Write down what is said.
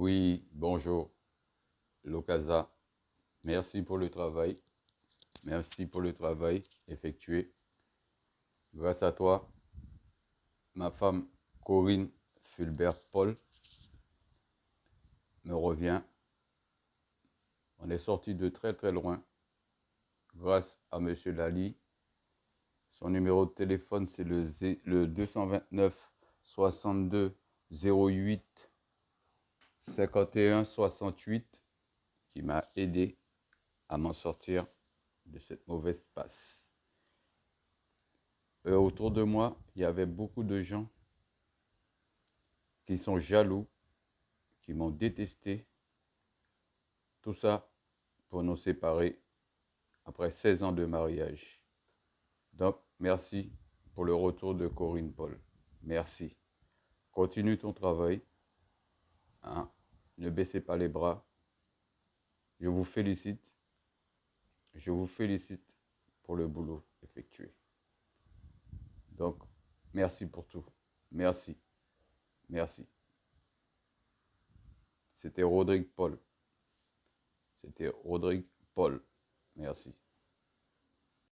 Oui, bonjour, Locasa. Merci pour le travail. Merci pour le travail effectué. Grâce à toi, ma femme Corinne Fulbert-Paul me revient. On est sorti de très très loin grâce à M. Lali. Son numéro de téléphone, c'est le, le 229 62 08 51 68 qui m'a aidé à m'en sortir de cette mauvaise passe. Autour de moi, il y avait beaucoup de gens qui sont jaloux, qui m'ont détesté. Tout ça pour nous séparer après 16 ans de mariage. Donc, merci pour le retour de Corinne Paul. Merci. Continue ton travail. Hein? Ne baissez pas les bras. Je vous félicite. Je vous félicite pour le boulot effectué. Donc, merci pour tout. Merci. Merci. C'était Rodrigue Paul. C'était Rodrigue Paul. Merci.